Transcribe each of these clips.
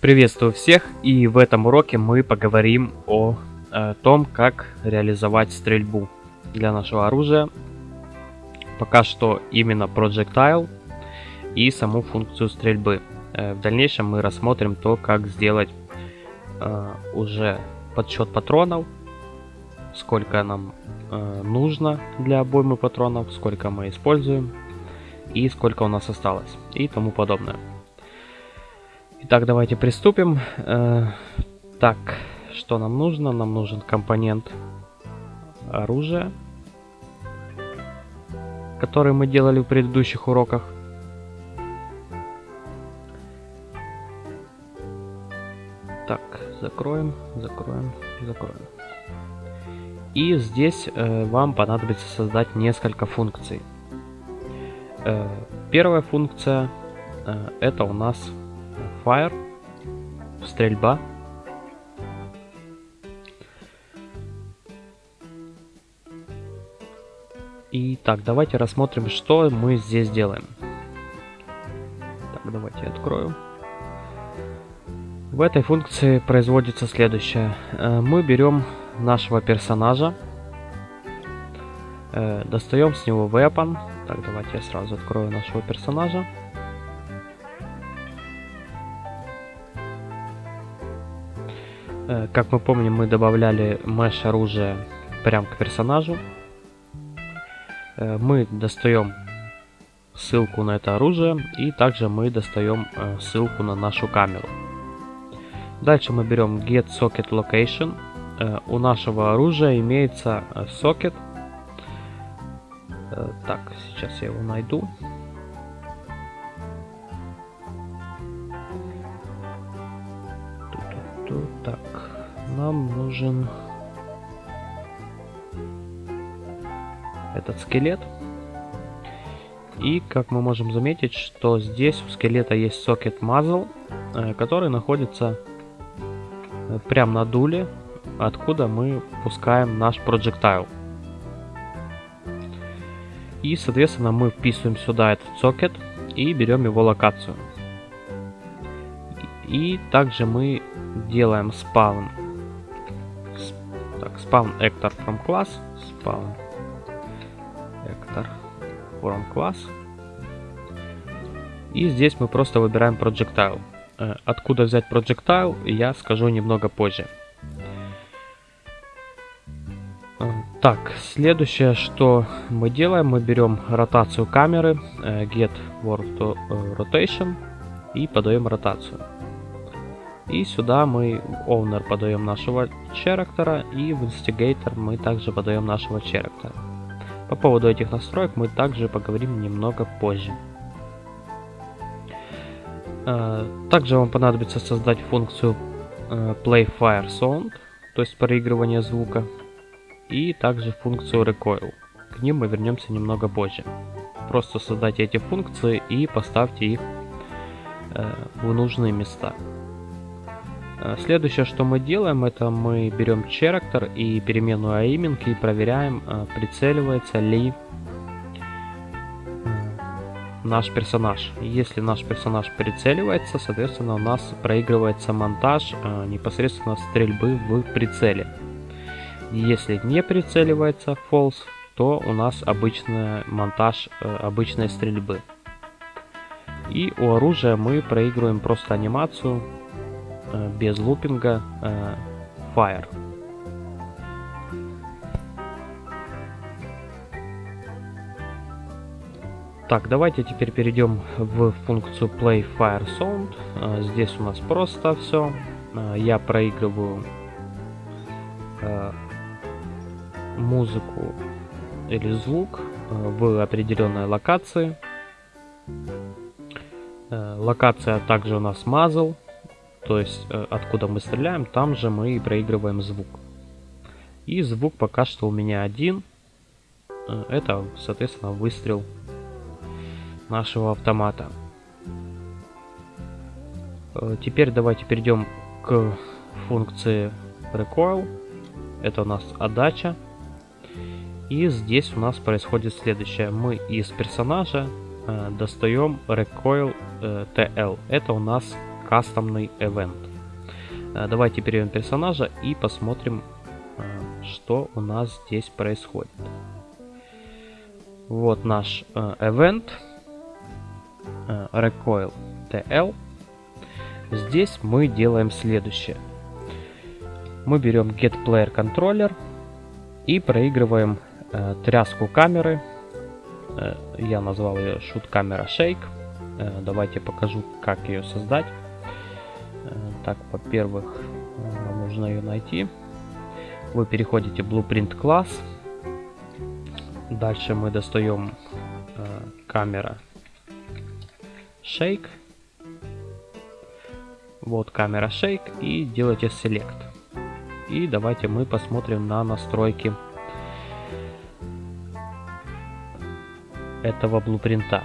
Приветствую всех и в этом уроке мы поговорим о, о том, как реализовать стрельбу для нашего оружия. Пока что именно Projectile и саму функцию стрельбы. Э, в дальнейшем мы рассмотрим то, как сделать э, уже подсчет патронов, сколько нам э, нужно для обоймы патронов, сколько мы используем и сколько у нас осталось и тому подобное. Итак, давайте приступим. Э, так, что нам нужно? Нам нужен компонент оружия, который мы делали в предыдущих уроках. Так, закроем, закроем, закроем. И здесь э, вам понадобится создать несколько функций. Э, первая функция э, это у нас Fire, стрельба. И так, давайте рассмотрим, что мы здесь делаем. Так, давайте я открою. В этой функции производится следующее. Э, мы берем нашего персонажа, э, достаем с него weapon. Так, давайте я сразу открою нашего персонажа. Как мы помним, мы добавляли mesh оружие прямо к персонажу. Э, мы достаем ссылку на это оружие и также мы достаем э, ссылку на нашу камеру. Дальше мы берем get socket location. У нашего оружия имеется сокет. Так, сейчас я его найду. Нам нужен этот скелет. И как мы можем заметить, что здесь у скелета есть сокет muzzle, э, который находится э, прямо на дуле, откуда мы пускаем наш projectile. И, соответственно, мы вписываем сюда этот сокет и берем его локацию. И также мы делаем spawn. Spawn actor from class. Spawn actor from class. И здесь мы просто выбираем projectile. Э, откуда взять projectile, я скажу немного позже. Э, так, следующее, что мы делаем, мы берем ротацию камеры, э, get world rotation и подаем ротацию. И сюда мы в owner подаем нашего character и в instigator мы также подаем нашего character. По поводу этих настроек мы также поговорим немного позже. А, также вам понадобится создать функцию э, play fire sound, то есть проигрывание звука, и также функцию recoil. К ним мы вернемся немного позже. Просто создайте эти функции и поставьте их э, в нужные места. Э, следующее, что мы делаем, это мы берем character и переменную aiming и проверяем, э, прицеливается ли э, наш персонаж. Если наш персонаж прицеливается, соответственно у нас проигрывается монтаж непосредственно стрельбы в прицеле. Если не прицеливается false, то у нас обычный монтаж обычной стрельбы. И у оружия мы проигрываем просто анимацию без лупинга э, Fire. Так, давайте теперь перейдем в функцию Play Fire Sound. Э, здесь у нас просто все. Я проигрываю музыку или звук в определенной локации. Локация также у нас muzzle то есть э, откуда мы стреляем, там же мы и проигрываем звук. И звук пока что у меня один. Э, это, соответственно, выстрел нашего автомата. Э, теперь давайте перейдем к функции recoil. Это у нас отдача. И здесь у нас происходит следующее. Мы из персонажа достаем recoil TL. Это у нас кастомный event. Э, давайте перейдем персонажа и посмотрим, э, что у нас здесь происходит. Вот наш э, event recoil tl. Здесь мы делаем следующее. Мы берем get player controller и проигрываем тряску камеры. Я назвал ее shoot camera shake. Давайте покажу, как ее создать. Так, во-первых, вам нужно ее найти. Вы переходите в Blueprint класс. Дальше мы достаем э, камера Shake. Вот камера Shake и делаете Select. И давайте мы посмотрим на настройки этого блупринта.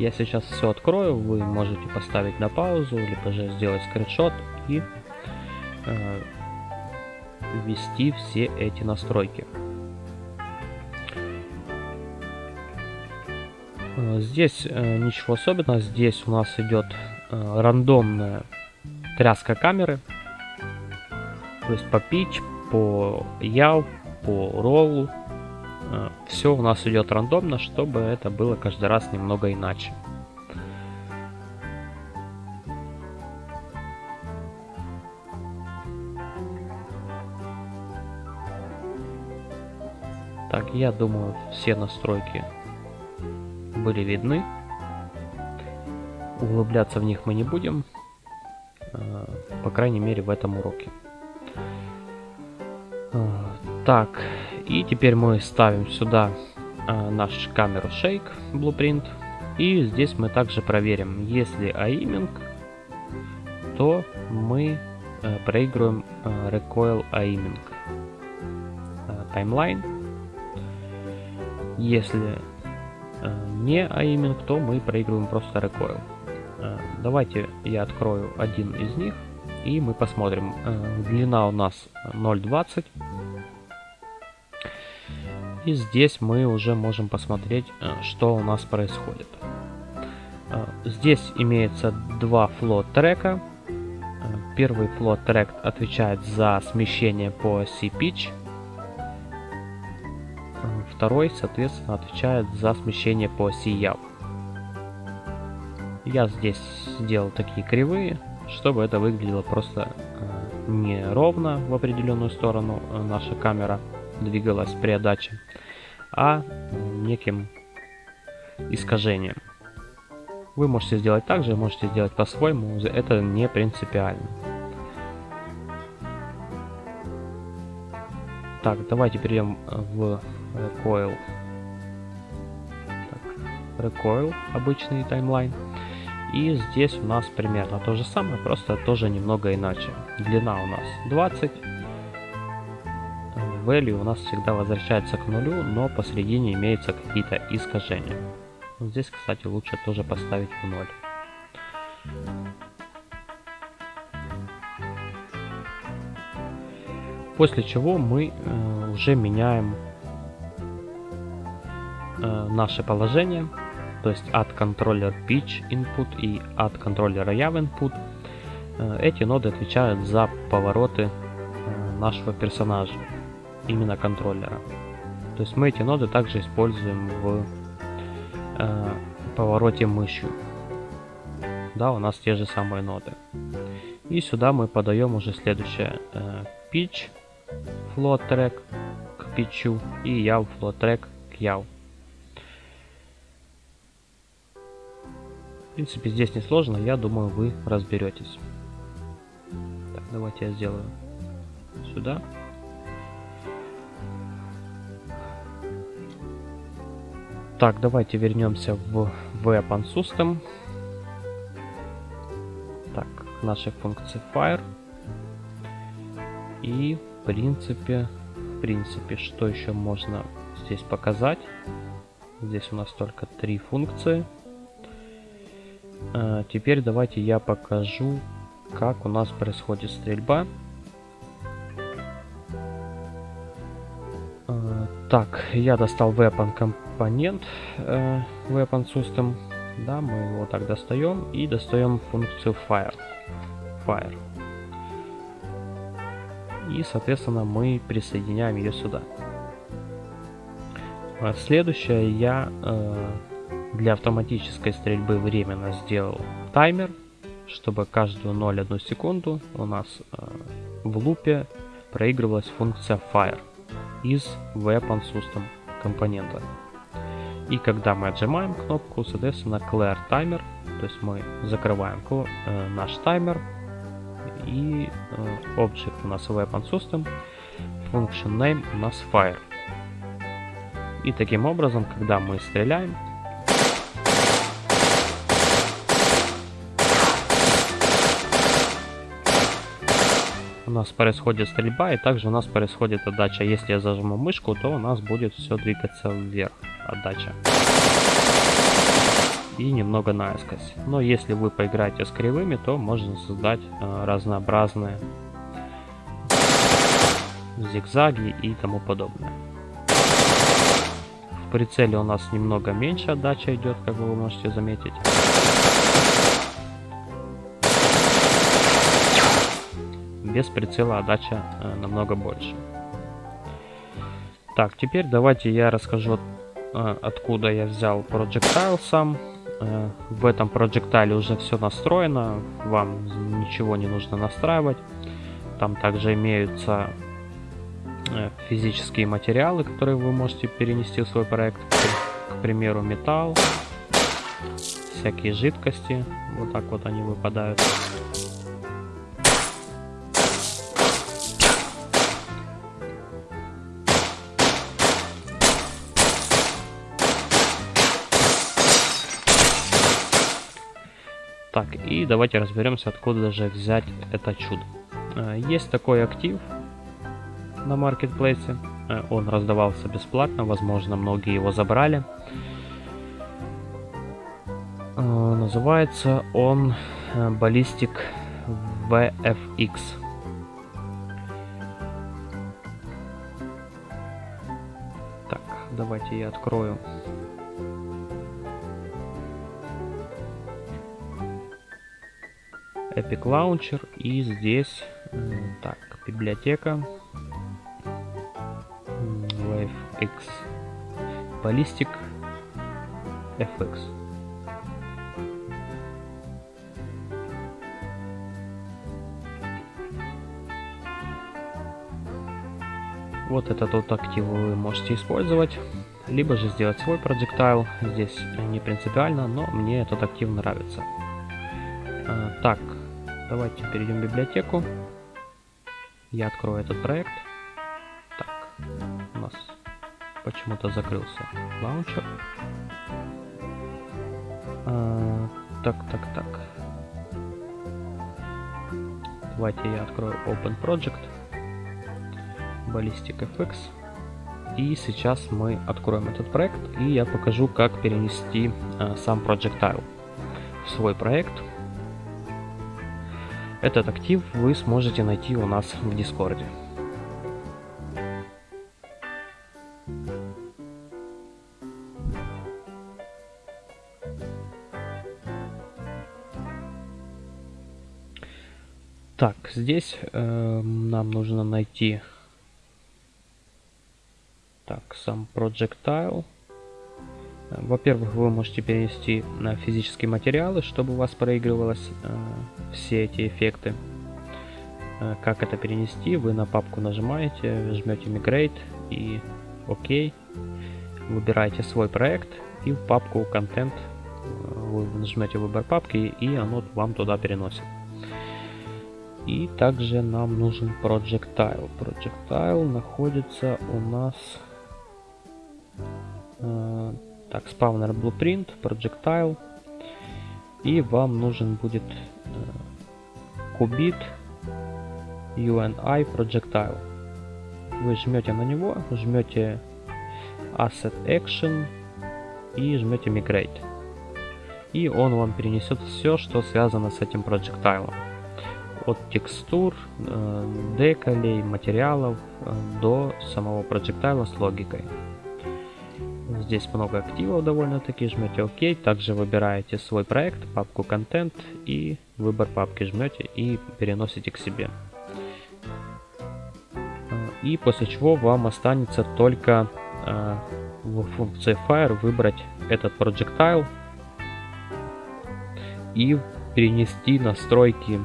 Я сейчас все открою, вы можете поставить на паузу, либо же сделать скриншот и э, ввести все эти настройки. Э, здесь э, ничего особенного, здесь у нас идет э, рандомная тряска камеры, то есть по pitch, по яв, по Э, все у нас идет рандомно, чтобы это было каждый раз немного иначе. Так, я думаю, все настройки были видны. Углубляться в них мы не будем, э, по крайней мере в этом уроке. Э, так, и теперь мы ставим сюда э, наш камеру Shake Blueprint. И здесь мы также проверим, если aiming, то мы э, проигрываем э, recoil aiming э, timeline. Если э, не aiming, то мы проигрываем просто recoil. Э, давайте я открою один из них и мы посмотрим. Э, длина у нас 0.20 и здесь мы уже можем посмотреть, э, что у нас происходит. Э, здесь имеется два флот трека. Э, первый флот трек отвечает за смещение по оси pitch. Второй, соответственно, отвечает за смещение по оси яв. Я здесь сделал такие кривые, чтобы это выглядело просто не ровно в определенную сторону наша камера двигалась при отдаче, а неким искажением. Вы можете сделать так же, можете сделать по-своему, это не принципиально. Так, давайте перейдем в Recoil. Так, Recoil, обычный таймлайн. И здесь у нас примерно то же самое, просто тоже немного иначе. Длина у нас 20, value у нас всегда возвращается к нулю, но посередине имеются какие-то искажения. Здесь, кстати, лучше тоже поставить в ноль. После чего мы э, уже меняем э, наше положение, то есть от контроллер pitch input и от контроллера yav input. Э, эти ноды отвечают за повороты э, нашего персонажа именно контроллера. То есть мы эти ноды также используем в э, повороте мышью. Да, у нас те же самые ноды. И сюда мы подаем уже следующее. Э, pitch, float track к pitch и yaw float track к yaw. В принципе, здесь не сложно, я думаю, вы разберетесь. Так, давайте я сделаю сюда. Так, давайте вернемся в Weapon System. Так, нашей функции Fire. И в принципе, в принципе, что еще можно здесь показать? Здесь у нас только три функции. А, теперь давайте я покажу, как у нас происходит стрельба. А, так, я достал Weapon компонент э, Weapon System. Да, мы его так достаем и достаем функцию fire. Fire. И, соответственно, мы присоединяем ее сюда. А следующее я э, для автоматической стрельбы временно сделал таймер, чтобы каждую 0,1 секунду у нас э, в лупе проигрывалась функция fire из weapon system компонента. И когда мы отжимаем кнопку, соответственно, clear timer, то есть мы закрываем э, наш таймер и э, object у нас weapon system, function name у нас fire. И таким образом, когда мы стреляем, у нас происходит стрельба, и также у нас происходит отдача. Если я зажму мышку, то у нас будет все двигаться вверх, отдача. И немного наискось. Но если вы поиграете с кривыми, то можно создать э, разнообразные зигзаги и тому подобное. В прицеле у нас немного меньше отдача идет, как вы можете заметить. без прицела отдача э, намного больше. Так, теперь давайте я расскажу, откуда я взял Projectile сам. Э, в этом Projectile уже все настроено, вам ничего не нужно настраивать. Там также имеются э, физические материалы, которые вы можете перенести в свой проект. К примеру, металл, всякие жидкости, вот так вот они выпадают. Давайте разберемся, откуда же взять это чудо. Э, есть такой актив на маркетплейсе. Э, он раздавался бесплатно, возможно, многие его забрали. Э, называется он Ballistic VFX. Так, давайте я открою Epic Launcher и здесь так библиотека WaveX Ballistic FX Вот этот вот актив вы можете использовать, либо же сделать свой projectile. Здесь не принципиально, но мне этот актив нравится. А, так, Давайте перейдем в библиотеку. Я открою этот проект. Так, у нас почему-то закрылся лаунчер. А, так, так, так. Давайте я открою Open Project. Ballistic FX. И сейчас мы откроем этот проект и я покажу, как перенести э, сам Projectile в свой проект. Этот актив вы сможете найти у нас в Дискорде. Так, здесь э, нам нужно найти так, сам projectile. Во-первых, вы можете перенести на физические материалы, чтобы у вас проигрывалось э, все эти эффекты. Э, как это перенести? Вы на папку нажимаете, жмете Migrate и ОК. Выбираете свой проект и в папку Content э, вы нажмете выбор папки и оно вам туда переносит. И также нам нужен Projectile. Projectile находится у нас э, так, спавнер Blueprint, Projectile. И вам нужен будет Qubit UNI Projectile. Вы жмете на него, жмете Asset Action и жмете Migrate. И он вам перенесет все, что связано с этим проектайлом. От текстур, э, деколей, материалов э, до самого проектайла с логикой. Здесь много активов довольно-таки, жмете ОК, также выбираете свой проект, папку контент и выбор папки жмете и переносите к себе. И после чего вам останется только э, в функции Fire выбрать этот projectile и перенести настройки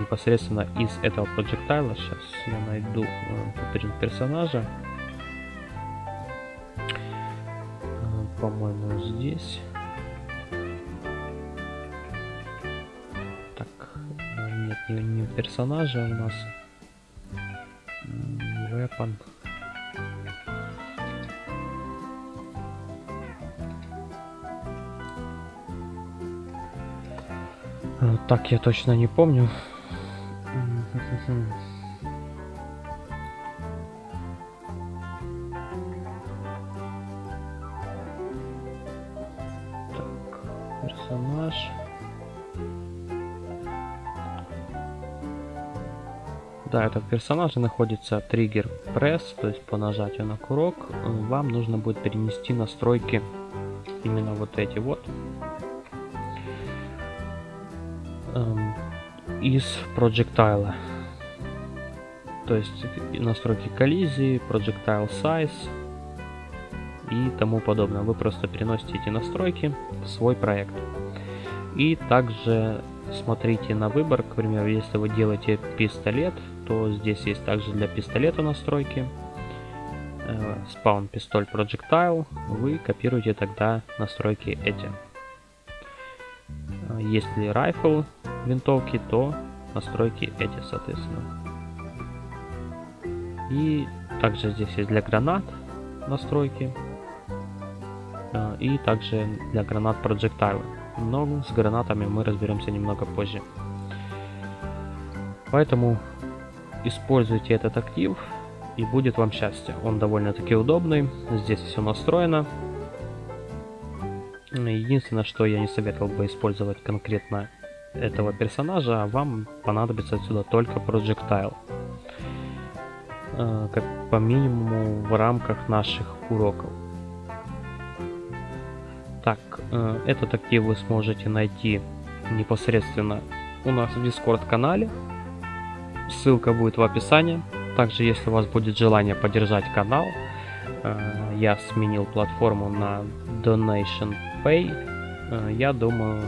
непосредственно из этого projectile. Сейчас я найду э, персонажа. По-моему, здесь. Так, нет, не, не персонажа у нас. Weapon. Так, я точно не помню. Да, этот персонаж находится триггер пресс, то есть по нажатию на курок вам нужно будет перенести настройки именно вот эти вот эм, из projectile. То есть настройки коллизии, projectile size, и тому подобное. Вы просто переносите эти настройки в свой проект. И также смотрите на выбор, к примеру, если вы делаете пистолет, то здесь есть также для пистолета настройки. Spawn пистоль projectile, вы копируете тогда настройки эти. Если rifle винтовки, то настройки эти, соответственно. И также здесь есть для гранат настройки. Э, и также для гранат projectile. Но с гранатами мы разберемся немного позже. Поэтому используйте этот актив и будет вам счастье. Он довольно-таки удобный, здесь все настроено. Единственное, что я не советовал бы использовать конкретно этого персонажа, а вам понадобится отсюда только projectile. Э, как по минимуму в рамках наших уроков. Так, э, этот актив вы сможете найти непосредственно у нас в Discord канале. Ссылка будет в описании. Также, если у вас будет желание поддержать канал, э, я сменил платформу на Donation Pay. Э, я думаю,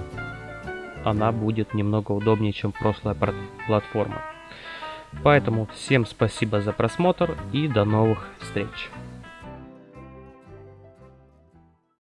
она будет немного удобнее, чем прошлая платформа. Поэтому всем спасибо за просмотр и до новых встреч.